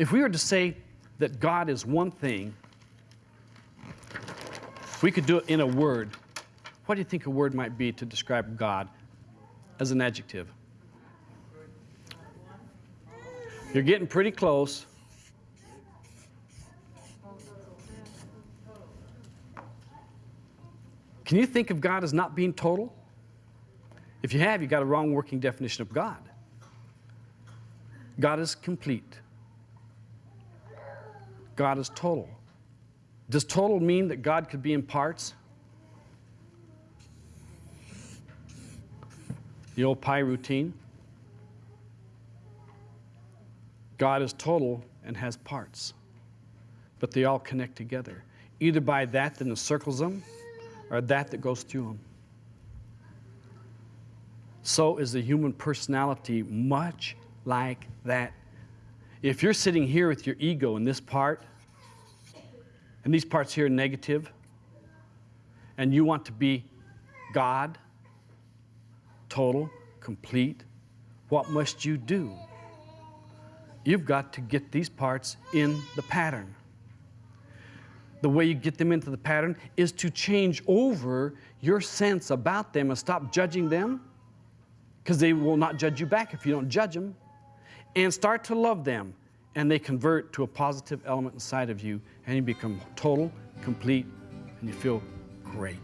If we were to say that God is one thing, we could do it in a word. What do you think a word might be to describe God as an adjective? You're getting pretty close. Can you think of God as not being total? If you have, you got a wrong working definition of God. God is complete. God is total. Does total mean that God could be in parts? The old pi routine. God is total and has parts, but they all connect together, either by that that encircles them or that that goes through them. So is the human personality much like that. If you're sitting here with your ego in this part, and these parts here are negative, and you want to be God, total, complete, what must you do? You've got to get these parts in the pattern. The way you get them into the pattern is to change over your sense about them and stop judging them because they will not judge you back if you don't judge them and start to love them and they convert to a positive element inside of you and you become total, complete, and you feel great.